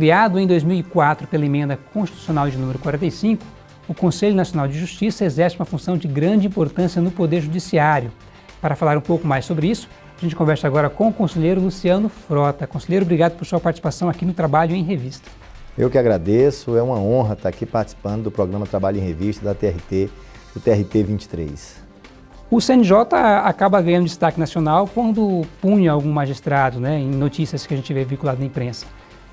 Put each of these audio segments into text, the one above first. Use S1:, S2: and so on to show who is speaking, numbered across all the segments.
S1: Criado em 2004 pela emenda constitucional de número 45, o Conselho Nacional de Justiça exerce uma função de grande importância no Poder Judiciário. Para falar um pouco mais sobre isso, a gente conversa agora com o conselheiro Luciano Frota. Conselheiro, obrigado por sua participação aqui no Trabalho em Revista.
S2: Eu que agradeço, é uma honra estar aqui participando do programa Trabalho em Revista da TRT, do TRT 23.
S1: O CNJ acaba ganhando destaque nacional quando punha algum magistrado, né, em notícias que a gente vê vinculado na imprensa.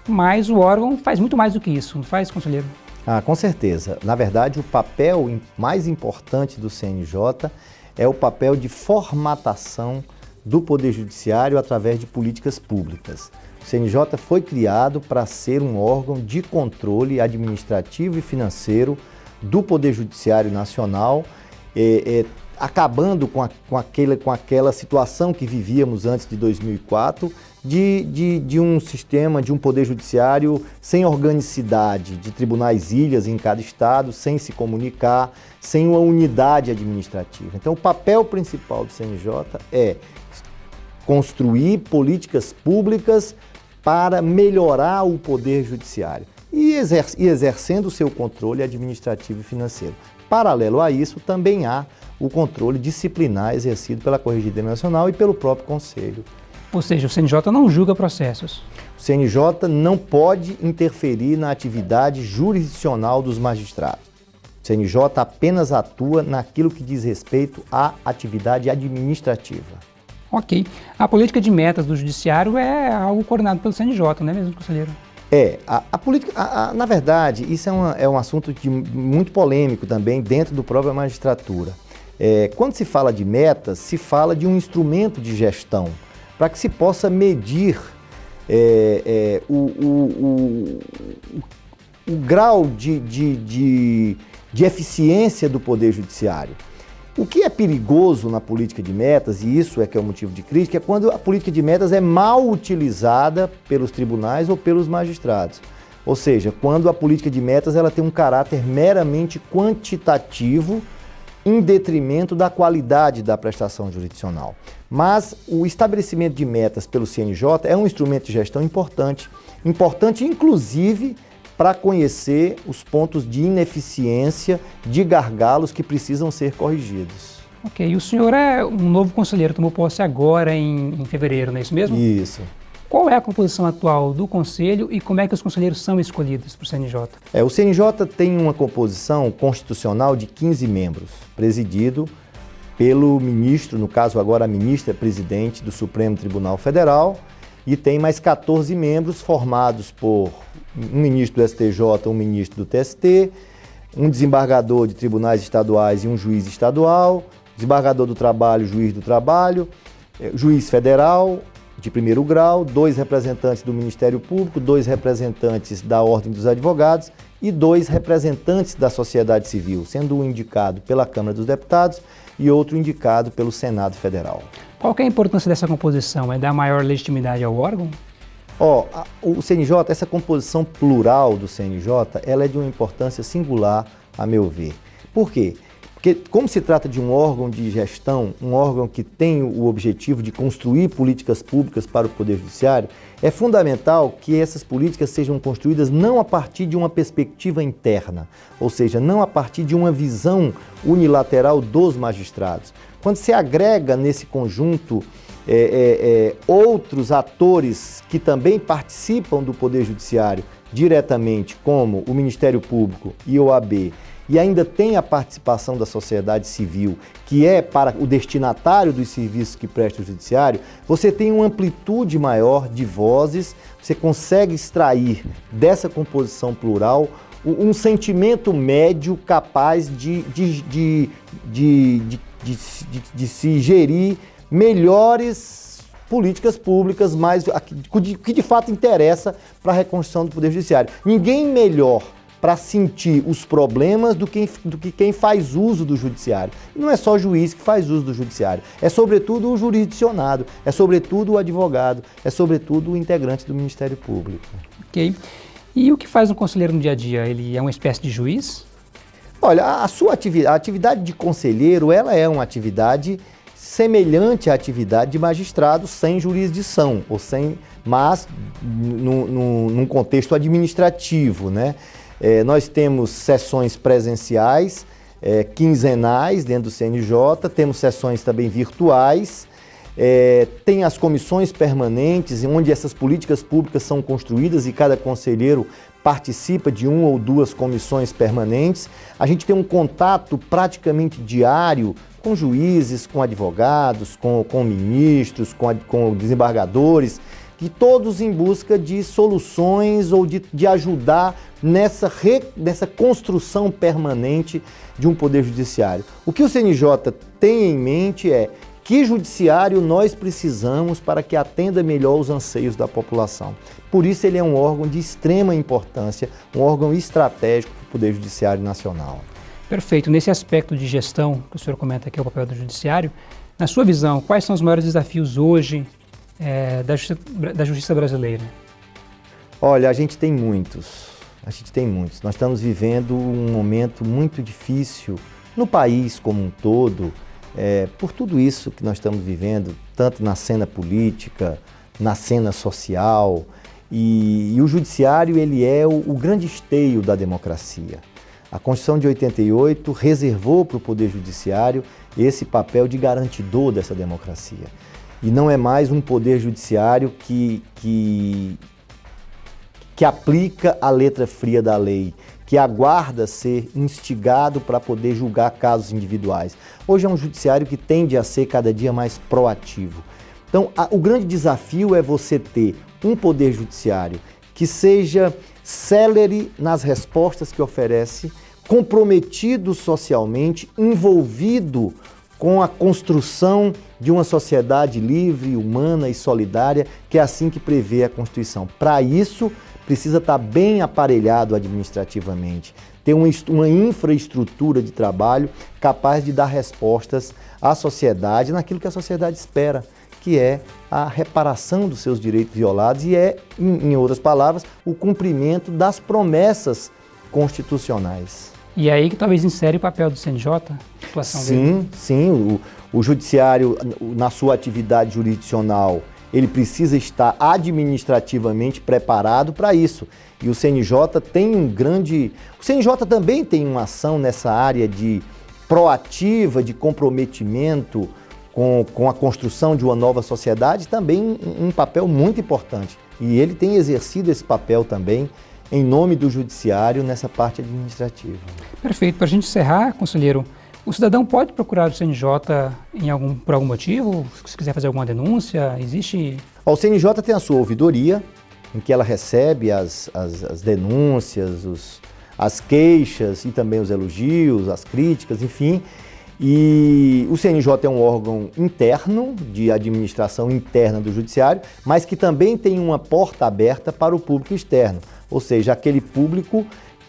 S1: Mas o órgão faz muito mais do que isso, não faz, conselheiro?
S2: Ah, com certeza. Na verdade, o papel mais importante do CNJ é o papel de formatação do Poder Judiciário através de políticas públicas. O CNJ foi criado para ser um órgão de controle administrativo e financeiro do Poder Judiciário Nacional, é, é, acabando com, a, com, com aquela situação que vivíamos antes de 2004, de, de, de, um sistema, de um poder judiciário sem organicidade, de tribunais ilhas em cada estado, sem se comunicar, sem uma unidade administrativa. Então, o papel principal do CNJ é construir políticas públicas para melhorar o poder judiciário e exercendo o seu controle administrativo e financeiro. Paralelo a isso, também há o controle disciplinar exercido pela Corregedoria Nacional e pelo próprio Conselho
S1: ou seja, o CNJ não julga processos.
S2: O CNJ não pode interferir na atividade jurisdicional dos magistrados. O CNJ apenas atua naquilo que diz respeito à atividade administrativa.
S1: Ok. A política de metas do Judiciário é algo coordenado pelo CNJ, não é mesmo, conselheiro?
S2: É, a, a política, a, a, na verdade, isso é, uma, é um assunto de, muito polêmico também dentro do própria magistratura. É, quando se fala de metas, se fala de um instrumento de gestão para que se possa medir é, é, o, o, o, o, grau de, de, de, de eficiência do Poder Judiciário. O que é perigoso na política de metas, e isso é que é o motivo de crítica, é quando a política de metas é mal utilizada pelos tribunais ou pelos magistrados. Ou seja, quando a política de metas ela tem um caráter meramente quantitativo em detrimento da qualidade da prestação jurisdicional. Mas o estabelecimento de metas pelo CNJ é um instrumento de gestão importante, importante inclusive para conhecer os pontos de ineficiência, de gargalos que precisam ser corrigidos.
S1: Ok, e o senhor é um novo conselheiro, tomou posse agora em, em fevereiro, não é isso mesmo?
S2: Isso.
S1: Qual é a composição atual do Conselho e como é que os conselheiros são escolhidos para o CNJ?
S2: É, o CNJ tem uma composição constitucional de 15 membros, presidido pelo ministro, no caso agora a ministra presidente do Supremo Tribunal Federal, e tem mais 14 membros formados por um ministro do STJ, um ministro do TST, um desembargador de tribunais estaduais e um juiz estadual, desembargador do trabalho, juiz do trabalho, eh, juiz federal, de primeiro grau, dois representantes do Ministério Público, dois representantes da Ordem dos Advogados e dois representantes da sociedade civil, sendo um indicado pela Câmara dos Deputados e outro indicado pelo Senado Federal.
S1: Qual é a importância dessa composição? É dar maior legitimidade ao órgão?
S2: Ó, oh, o CNJ, essa composição plural do CNJ, ela é de uma importância singular, a meu ver. Por quê? Porque como se trata de um órgão de gestão, um órgão que tem o objetivo de construir políticas públicas para o Poder Judiciário, é fundamental que essas políticas sejam construídas não a partir de uma perspectiva interna, ou seja, não a partir de uma visão unilateral dos magistrados. Quando se agrega nesse conjunto é, é, é, outros atores que também participam do Poder Judiciário diretamente, como o Ministério Público e o OAB, e ainda tem a participação da sociedade civil, que é para o destinatário dos serviços que presta o judiciário, você tem uma amplitude maior de vozes, você consegue extrair dessa composição plural um sentimento médio capaz de, de, de, de, de, de, de se gerir melhores políticas públicas, mais, que de fato interessa para a reconstrução do Poder Judiciário. Ninguém melhor para sentir os problemas do que, do que quem faz uso do judiciário. Não é só o juiz que faz uso do judiciário, é sobretudo o jurisdicionado, é sobretudo o advogado, é sobretudo o integrante do Ministério Público.
S1: Ok. E o que faz um conselheiro no dia a dia? Ele é uma espécie de juiz?
S2: Olha, a sua atividade, a atividade de conselheiro, ela é uma atividade semelhante à atividade de magistrado sem jurisdição ou sem mas no, no, num contexto administrativo. Né? É, nós temos sessões presenciais, é, quinzenais dentro do CNJ, temos sessões também virtuais, é, tem as comissões permanentes, onde essas políticas públicas são construídas e cada conselheiro participa de uma ou duas comissões permanentes. A gente tem um contato praticamente diário com juízes, com advogados, com, com ministros, com, com desembargadores, e todos em busca de soluções ou de, de ajudar nessa, re, nessa construção permanente de um poder judiciário. O que o CNJ tem em mente é que judiciário nós precisamos para que atenda melhor os anseios da população. Por isso ele é um órgão de extrema importância, um órgão estratégico para o Poder Judiciário Nacional.
S1: Perfeito. Nesse aspecto de gestão que o senhor comenta aqui, é o papel do judiciário, na sua visão, quais são os maiores desafios hoje é, da, justiça, da justiça brasileira?
S2: Olha, a gente tem muitos. A gente tem muitos. Nós estamos vivendo um momento muito difícil no país como um todo, é, por tudo isso que nós estamos vivendo, tanto na cena política, na cena social, e, e o judiciário ele é o, o grande esteio da democracia. A Constituição de 88 reservou para o Poder Judiciário esse papel de garantidor dessa democracia. E não é mais um Poder Judiciário que, que, que aplica a letra fria da lei, que aguarda ser instigado para poder julgar casos individuais. Hoje é um judiciário que tende a ser cada dia mais proativo. Então, a, o grande desafio é você ter um poder judiciário que seja célere nas respostas que oferece, comprometido socialmente, envolvido com a construção de uma sociedade livre, humana e solidária, que é assim que prevê a Constituição. Para isso, precisa estar bem aparelhado administrativamente, ter uma, infraestrutura de trabalho capaz de dar respostas à sociedade naquilo que a sociedade espera que é a reparação dos seus direitos violados e é, em, outras palavras, o cumprimento das promessas constitucionais.
S1: E é aí que talvez insere o papel do CNJ,
S2: sim, dele? Sim, o, o judiciário, na sua atividade jurisdicional, ele precisa estar administrativamente preparado para isso. E o CNJ tem um grande... O CNJ também tem uma ação nessa área de proativa, de comprometimento, com, com a construção de uma nova sociedade, também um, um papel muito importante. E ele tem exercido esse papel também em nome do judiciário nessa parte administrativa.
S1: Perfeito. Para a gente encerrar, conselheiro, o cidadão pode procurar o CNJ em algum, por algum motivo? Se quiser fazer alguma denúncia, existe...
S2: O CNJ tem a sua ouvidoria, em que ela recebe as, as, as denúncias, os, as queixas e também os elogios, as críticas, enfim, e o CNJ é um órgão interno, de administração interna do Judiciário, mas que também tem uma porta aberta para o público externo, ou seja, aquele público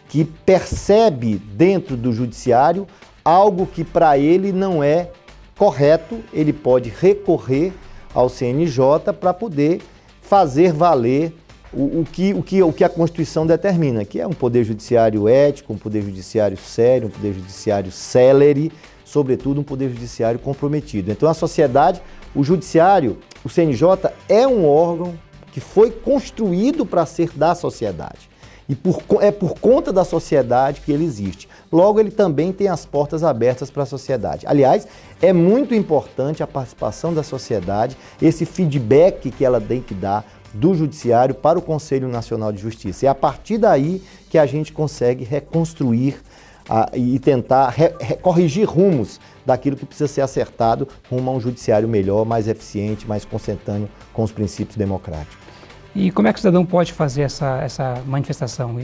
S2: que percebe dentro do Judiciário algo que para ele não é correto, ele pode recorrer ao CNJ para poder fazer valer o, o, que, o, que, o que a Constituição determina, que é um poder judiciário ético, um poder judiciário sério, um poder judiciário célere, sobretudo um poder judiciário comprometido. Então a sociedade, o judiciário, o CNJ é um órgão que foi construído para ser da sociedade. E por, é por conta da sociedade que ele existe. Logo, ele também tem as portas abertas para a sociedade. Aliás, é muito importante a participação da sociedade, esse feedback que ela tem que dar do Judiciário para o Conselho Nacional de Justiça. É a partir daí que a gente consegue reconstruir a, e tentar re, re, corrigir rumos daquilo que precisa ser acertado rumo a um judiciário melhor, mais eficiente, mais consentâneo com os princípios democráticos.
S1: E como é que o cidadão pode fazer essa, essa manifestação?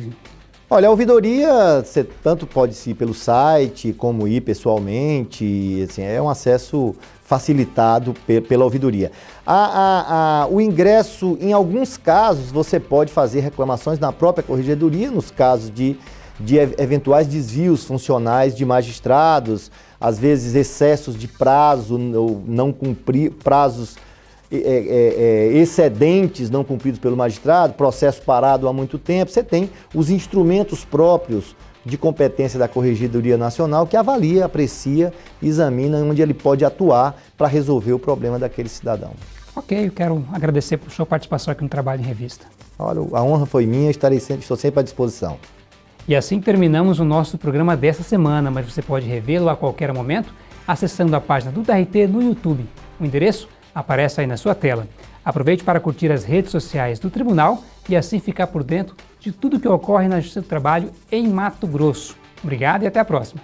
S2: Olha, a ouvidoria, você tanto pode ir pelo site, como ir pessoalmente, assim, é um acesso facilitado pe pela ouvidoria. A, a, a, o ingresso, em alguns casos, você pode fazer reclamações na própria corregedoria, nos casos de de eventuais desvios funcionais de magistrados, às vezes excessos de prazo, ou não cumprir prazos é, é, excedentes não cumpridos pelo magistrado, processo parado há muito tempo. Você tem os instrumentos próprios de competência da Corregedoria Nacional que avalia, aprecia, examina onde ele pode atuar para resolver o problema daquele cidadão.
S1: Ok, eu quero agradecer por sua participação aqui no Trabalho em Revista.
S2: Olha, a honra foi minha, estarei sempre, estou sempre à disposição.
S1: E assim terminamos o nosso programa dessa semana, mas você pode revê-lo a qualquer momento acessando a página do TRT no YouTube. O endereço aparece aí na sua tela. Aproveite para curtir as redes sociais do Tribunal e assim ficar por dentro de tudo que ocorre na Justiça do Trabalho em Mato Grosso. Obrigado e até a próxima.